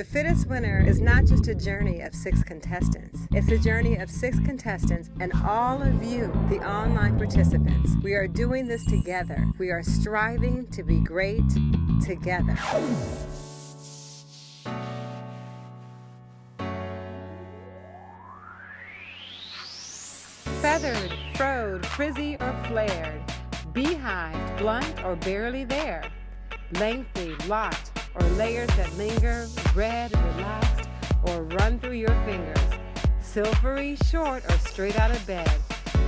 The Fittest Winner is not just a journey of six contestants, it's a journey of six contestants and all of you, the online participants. We are doing this together. We are striving to be great together. Feathered, frowed, frizzy, or flared, beehived, blunt, or barely there, lengthy, locked, or layers that linger, red, relaxed, or run through your fingers, silvery, short, or straight out of bed,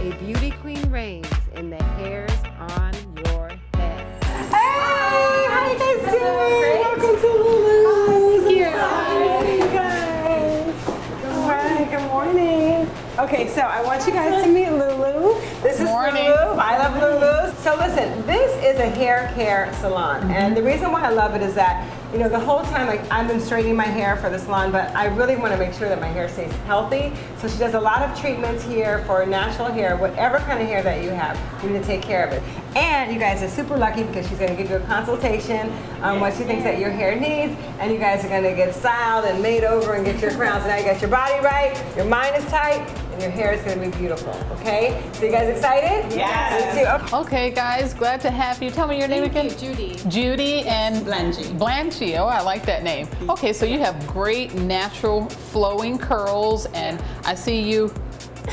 a beauty queen reigns in the hairs on your head. Hey, how you guys doing? Welcome to Lulu's. Here. you guys. Good morning. Good morning. Okay, so I want you guys to meet Lulu. This is Morning. Lulu. I love Lulu's. So listen, this is a hair care salon, mm-hmm. and the reason why I love it is that you know the whole time like I've been straightening my hair for the salon, but I really want to make sure that my hair stays healthy. So she does a lot of treatments here for natural hair, whatever kind of hair that you have, you need to take care of it. And you guys are super lucky because she's going to give you a consultation on what she thinks that your hair needs, and you guys are going to get styled and made over and get your crowns. Now you got your body right, your mind is tight, and your hair is going to be beautiful. Okay? So you guys excited? Yes. Me too. Okay. Okay, guys, glad to have you. Tell me your name again. Judy. Judy and Blanche. Blanche. Oh, I like that name. Okay, so you have great natural flowing curls, and I see you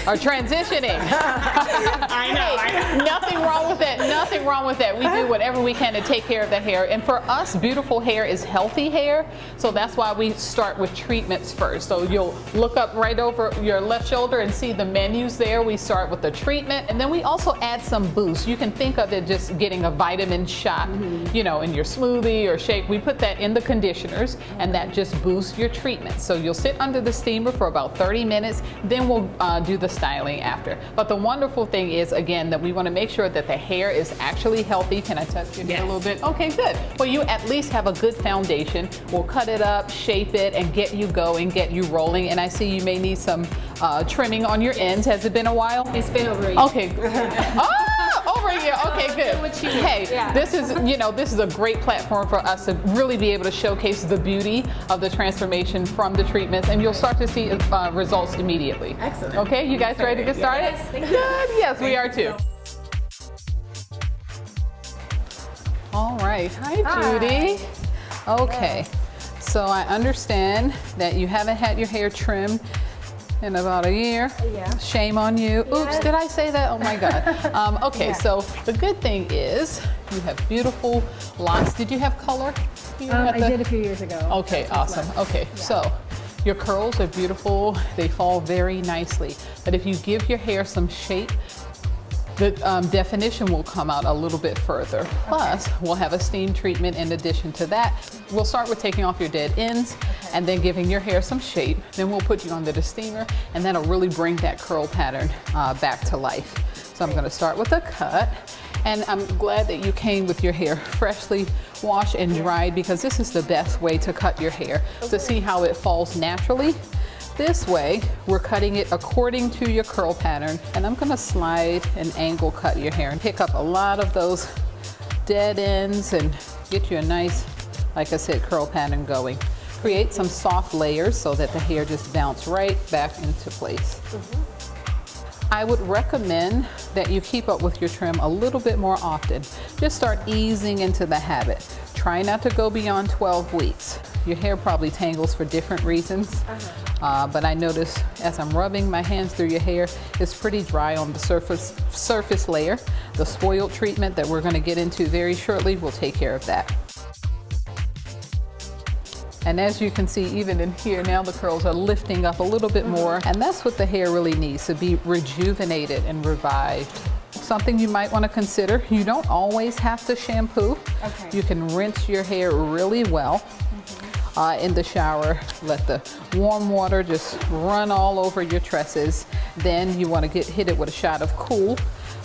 are transitioning. I know, I know. Nothing wrong with that. Nothing wrong with that. We do whatever we can to take care of the hair. And for us, beautiful hair is healthy hair. So that's why we start with treatments first. So you'll look up right over your left shoulder and see the menus there. We start with the treatment. And then we also add some boost. You can think of it just getting a vitamin shot, you know, in your smoothie or shake. We put that in the conditioners and that just boosts your treatment. So you'll sit under the steamer for about 30 minutes. Then we'll uh, do the styling after. But the wonderful thing is, again, that we want to make sure that the hair is actually healthy. Can I touch your hair a little bit? Okay, good. Well, you at least have a good foundation. We'll cut it up, shape it, and get you going, get you rolling. And I see you may need some uh, trimming on your ends. Has it been a while? It's been over a year. Okay. oh, over here. Okay, good. Hey, yeah. this is you know this is a great platform for us to really be able to showcase the beauty of the transformation from the treatments, and you'll start to see uh, results immediately. Excellent. Okay, you guys ready to get started? Yes, you. Good. Yes, we are too. All right. Hi, Hi. Judy. Okay. So I understand that you haven't had your hair trimmed in about a year. Yeah. Shame on you. Oops, did I say that? Oh my God. Um, okay, Yeah. so the good thing is you have beautiful locks. Did you have color? here Um, I the- did a few years ago. Okay, awesome. Okay, so your curls are beautiful. They fall very nicely. But if you give your hair some shape, the um, definition will come out a little bit further. Plus, we'll have a steam treatment in addition to that. We'll start with taking off your dead ends and then giving your hair some shape. Then we'll put you under the steamer and that'll really bring that curl pattern uh, back to life. So I'm gonna start with a cut. And I'm glad that you came with your hair freshly washed and dried because this is the best way to cut your hair to see how it falls naturally. This way, we're cutting it according to your curl pattern. And I'm gonna slide and angle cut your hair and pick up a lot of those dead ends and get you a nice, like I said, curl pattern going. Create some soft layers so that the hair just bounce right back into place. I would recommend that you keep up with your trim a little bit more often. Just start easing into the habit. Try not to go beyond 12 weeks. Your hair probably tangles for different reasons, uh, Uh, but I notice as I'm rubbing my hands through your hair, it's pretty dry on the surface, surface layer. The spoiled treatment that we're gonna get into very shortly will take care of that. And as you can see, even in here, now the curls are lifting up a little bit more. And that's what the hair really needs, to be rejuvenated and revived. Something you might want to consider, you don't always have to shampoo. Okay. You can rinse your hair really well mm-hmm. Uh, in the shower. Let the warm water just run all over your tresses. Then you want to get hit it with a shot of cool.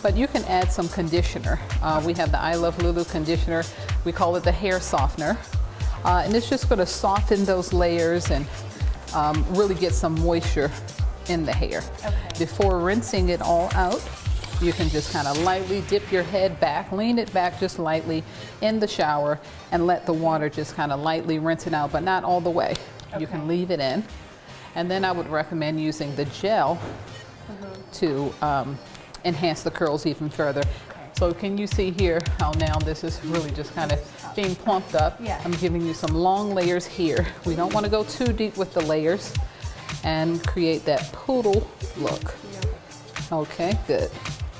But you can add some conditioner. Uh, we have the I Love Lulu conditioner. We call it the hair softener. Uh, and it's just going to soften those layers and um, really get some moisture in the hair. Okay. Before rinsing it all out, you can just kind of lightly dip your head back, lean it back just lightly in the shower and let the water just kind of lightly rinse it out, but not all the way. You can leave it in. And then I would recommend using the gel to um, enhance the curls even further. So can you see here how now this is really just kind of being plumped up? Yeah. I'm giving you some long layers here. We don't want to go too deep with the layers and create that poodle look. Okay, good.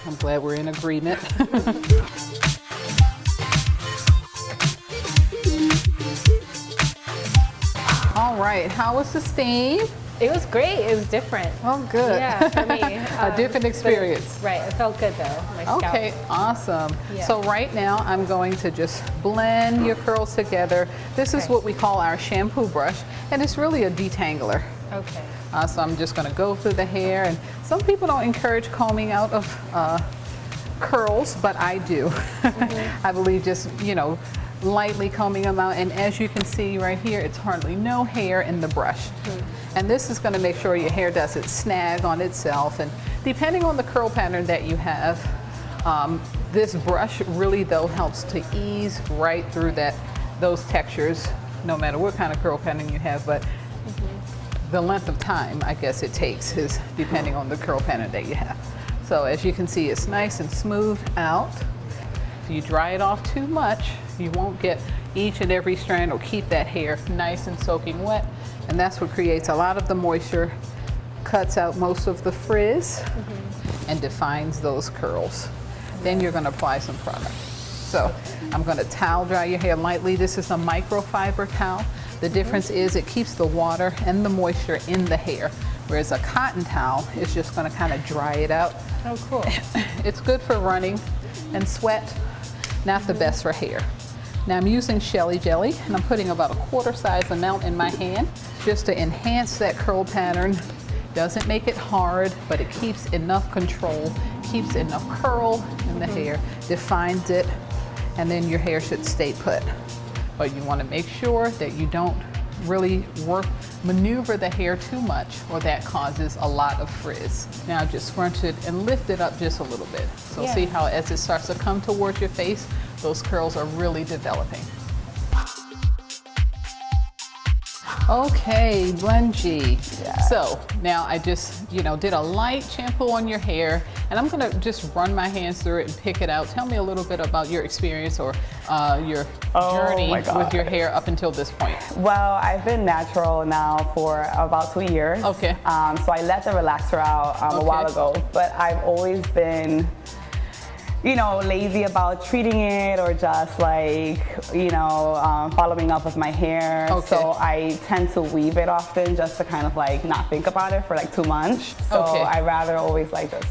I'm glad we're in agreement. All right, how was the steam? It was great. It was different. Oh, good. Yeah, for me. A um, different but- experience. Right. It felt good though. My scalp. Okay, awesome. Yeah. So right now I'm going to just blend your curls together. This is Okay. what we call our shampoo brush, and it's really a detangler. Okay. Uh, so I'm just going to go through the hair, and some people don't encourage combing out of uh, curls, but I do. Mm-hmm. I believe just you know lightly combing them out, and as you can see right here, it's hardly no hair in the brush. Mm-hmm. And this is going to make sure your hair doesn't snag on itself, and depending on the curl pattern that you have, um, this brush really though helps to ease right through that those textures, no matter what kind of curl pattern you have, but the length of time I guess it takes is depending on the curl pattern that you have. So as you can see, it's nice and smooth out. If you dry it off too much, you won't get each and every strand or keep that hair nice and soaking wet. And that's what creates a lot of the moisture, cuts out most of the frizz, mm-hmm. and defines those curls. Then you're gonna apply some product. So I'm gonna towel dry your hair lightly. This is a microfiber towel. The difference is it keeps the water and the moisture in the hair, whereas a cotton towel is just gonna kind of dry it out. Oh, cool. It's good for running and sweat, not the best for hair. Now I'm using Shelly Jelly and I'm putting about a quarter size amount in my hand just to enhance that curl pattern. Doesn't make it hard, but it keeps enough control, keeps enough curl in the mm-hmm. hair, defines it, and then your hair should stay put. But you want to make sure that you don't really work, maneuver the hair too much or that causes a lot of frizz. Now just scrunch it and lift it up just a little bit. So Yeah. see how as it starts to come towards your face, those curls are really developing. Okay, Lungy. So now I just, you know, did a light shampoo on your hair and I'm gonna just run my hands through it and pick it out. Tell me a little bit about your experience or uh, your Oh journey with your hair up until this point. Well, I've been natural now for about two years. Okay. Um, so I let the relaxer out um, a while ago, but I've always been, you know, lazy about treating it or just like, you know, um, following up with my hair. Okay. So I tend to weave it often just to kind of like not think about it for like two months. So Okay. I rather always like just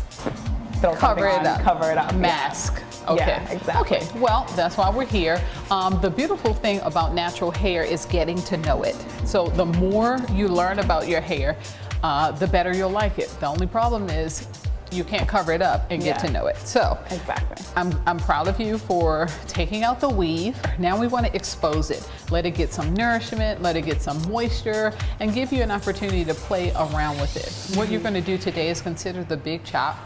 throw Cover it on, up. cover it up. yeah. Mask. Okay. Yeah, exactly. Okay. Well, that's why we're here. Um, the beautiful thing about natural hair is getting to know it. So the more you learn about your hair, uh, the better you'll like it. The only problem is you can't cover it up and get Yeah. to know it. So Exactly. I'm, I'm proud of you for taking out the weave. Now we want to expose it. Let it get some nourishment, let it get some moisture, and give you an opportunity to play around with it. What you're going to do today is consider the big chop.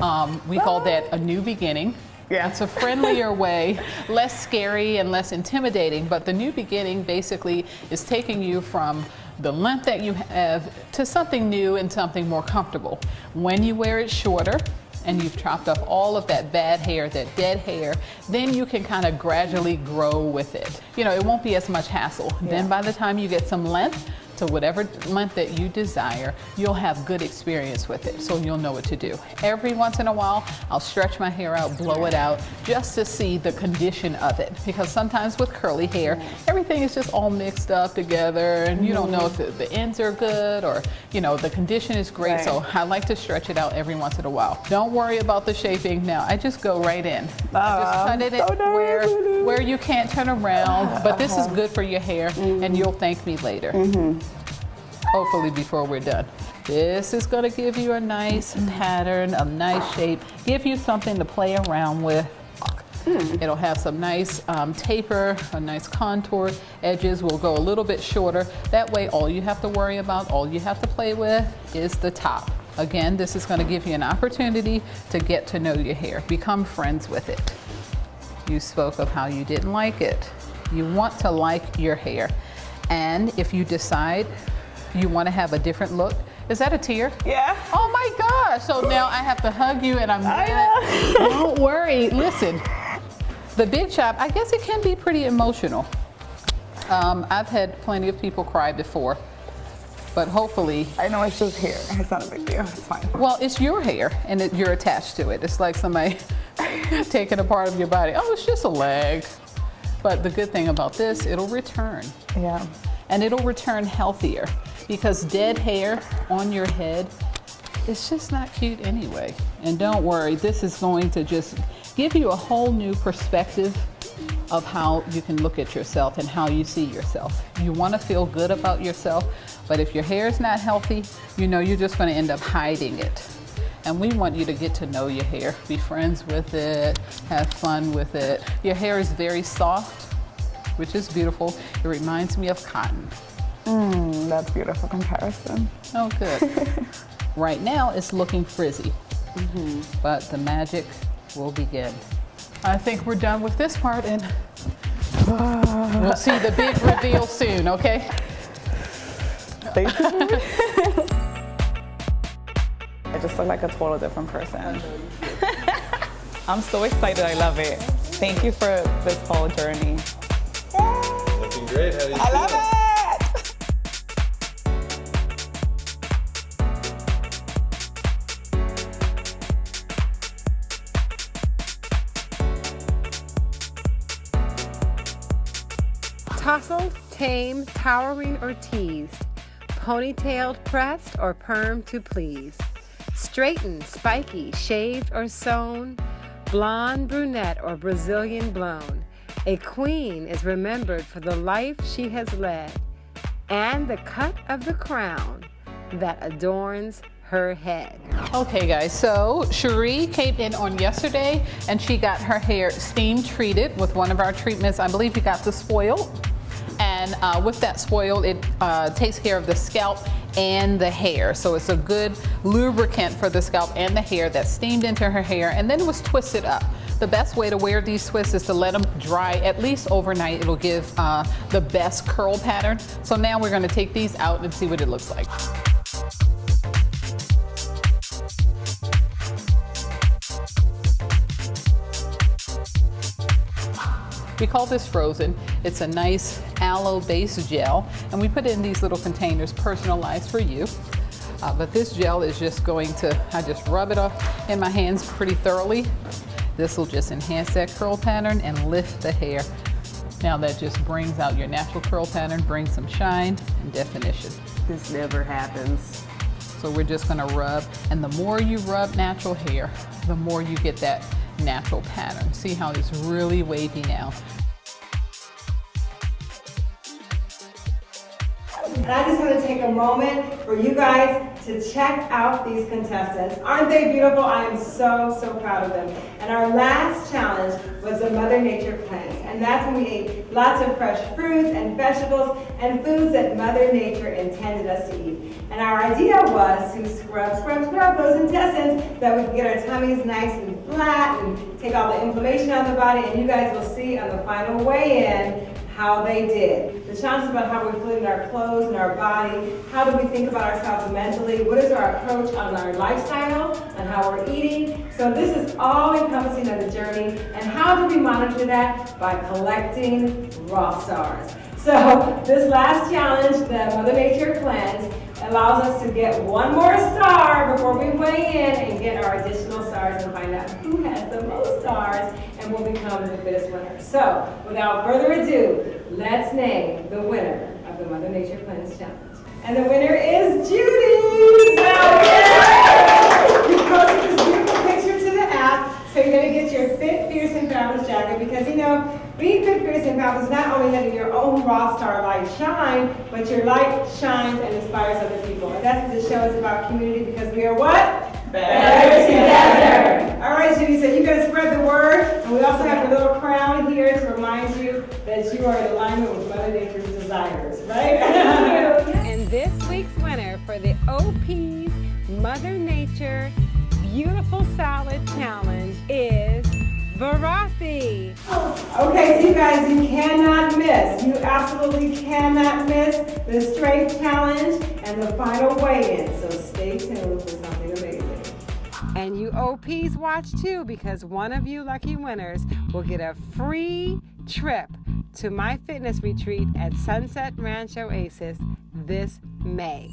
Um, we call that a new beginning. Yeah. It's a friendlier way, less scary and less intimidating, but the new beginning basically is taking you from the length that you have to something new and something more comfortable. When you wear it shorter, and you've chopped off all of that bad hair, that dead hair, then you can kind of gradually grow with it. You know, it won't be as much hassle. Then by the time you get some length, to whatever month that you desire, you'll have good experience with it, so you'll know what to do. Every once in a while, I'll stretch my hair out, blow it out, just to see the condition of it. Because sometimes with curly hair, everything is just all mixed up together, and you don't know if the, the ends are good or, you know, the condition is great. Right. So I like to stretch it out every once in a while. Don't worry about the shaping now. I just go right in. I oh, just cut it so in where, where you can't turn around. But this is uh-huh. good for your hair, and mm-hmm. you'll thank me later mm-hmm. Hopefully before we're done. This is going to give you a nice pattern, a nice shape, give you something to play around with. It'll have some nice um, taper, a nice contour. Edges will go a little bit shorter. That way, all you have to worry about, all you have to play with is the top. Again, this is going to give you an opportunity to get to know your hair, become friends with it. You spoke of how you didn't like it. You want to like your hair. And if you decide you want to have a different look, is that a tear? Yeah. Oh my gosh. So now I have to hug you and I'm I Don't worry. Listen, the big chop, I guess it can be pretty emotional. Um, I've had plenty of people cry before, but hopefully, I know it's just hair. It's not a big deal. It's fine. well, it's your hair and it, you're attached to it. It's like somebody taking a part of your body. Oh, it's just a leg. But the good thing about this, it'll return Yeah. and it'll return healthier because dead hair on your head it's just not cute anyway. And don't worry this is going to just give you a whole new perspective of how you can look at yourself and how you see yourself. You want to feel good about yourself but if your hair is not healthy you know you're just going to end up hiding it. And we want you to get to know your hair. Be friends with it. Have fun with it. Your hair is very soft which is beautiful. It reminds me of cotton. Mm, that's beautiful comparison. Oh, good. right now, it's looking frizzy, mm-hmm. but the magic will begin. I think we're done with this part, and we'll see the big reveal soon, okay? Stay tuned. I just look like a total different person. I'm so excited. I love it. Thank you for this whole journey. Looking great. How do you I love feel? Tousled, tame, towering, or teased, ponytailed, pressed, or perm to please, straightened, spiky, shaved, or sewn, blonde, brunette, or Brazilian blown. A queen is remembered for the life she has led and the cut of the crown that adorns her head. Okay, guys, so Cherie came in on yesterday and she got her hair steam treated with one of our treatments. I believe you got the spoil. And uh, with that spoil, it uh, takes care of the scalp and the hair. So it's a good lubricant for the scalp and the hair that steamed into her hair and then it was twisted up. The best way to wear these twists is to let them dry at least overnight. It'll give uh, the best curl pattern. So now we're gonna take these out and see what it looks like. We call this frozen. It's a nice aloe-based gel, and we put it in these little containers personalized for you. Uh, but this gel is just going to, I just rub it off in my hands pretty thoroughly. This will just enhance that curl pattern and lift the hair. Now that just brings out your natural curl pattern, brings some shine and definition. This never happens. So we're just gonna rub, and the more you rub natural hair, the more you get that natural pattern. See how it's really wavy now. And I just want to take a moment for you guys to check out these contestants. Aren't they beautiful? I am so, so proud of them. And our last challenge was the Mother Nature Cleanse. And that's when we ate lots of fresh fruits and vegetables and foods that Mother Nature intended us to eat. And our idea was to scrub, scrub, scrub those intestines that we can get our tummies nice and flat and take all the inflammation out of the body. And you guys will see on the final weigh-in how they did. The challenge is about how we feel in our clothes and our body. How do we think about ourselves mentally? What is our approach on our lifestyle and how we're eating? So this is all encompassing of the journey. And how do we monitor that? By collecting raw stars. So this last challenge, the Mother Nature Cleanse, allows us to get one more star before we weigh in and get our additional stars and find out who has the most stars and will become the fittest winner. So without further ado, let's name the winner of the Mother Nature Cleanse Challenge. And the winner is Judy! So yeah! You posted this beautiful picture to the app, so you're gonna get your Fit, Fierce, and Fabulous jacket because you know, being Fit, Fierce, and Fabulous is not only letting your own raw star light shine, but your light shines and inspires other people. And that's what this show is about community because we are what? Better together. All right, Judy, so you gotta spread the word. And we also have a little crown here to remind you that you are in alignment with Mother Nature's desires, right? And this week's winner for the OP's Mother Nature Beautiful Salad Challenge is Varathi. Okay, so you guys, you cannot miss. You absolutely cannot miss the strength challenge and the final weigh-in. So stay tuned for something amazing. And you OPs watch too because one of you lucky winners will get a free trip to my fitness retreat at Sunset Ranch Oasis this May.